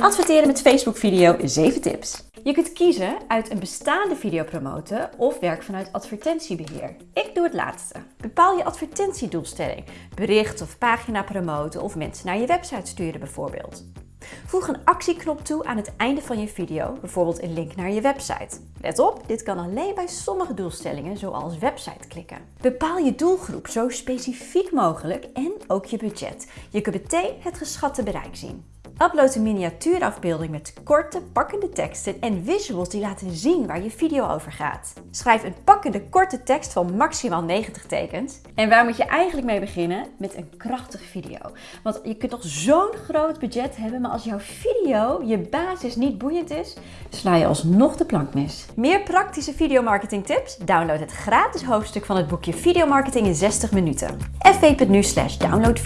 Adverteren met Facebook video 7 tips. Je kunt kiezen uit een bestaande video promoten of werk vanuit advertentiebeheer. Ik doe het laatste. Bepaal je advertentiedoelstelling. Bericht of pagina promoten of mensen naar je website sturen bijvoorbeeld. Voeg een actieknop toe aan het einde van je video, bijvoorbeeld een link naar je website. Let op, dit kan alleen bij sommige doelstellingen, zoals website klikken. Bepaal je doelgroep zo specifiek mogelijk en ook je budget. Je kunt meteen het geschatte bereik zien. Upload een miniatuurafbeelding met korte, pakkende teksten en visuals die laten zien waar je video over gaat. Schrijf een pakkende, korte tekst van maximaal 90 tekens. En waar moet je eigenlijk mee beginnen? Met een krachtige video. Want je kunt nog zo'n groot budget hebben, maar als jouw video, je basis niet boeiend is, sla je alsnog de plank mis. Meer praktische videomarketing tips? Download het gratis hoofdstuk van het boekje Videomarketing in 60 minuten. fv.nu slash download.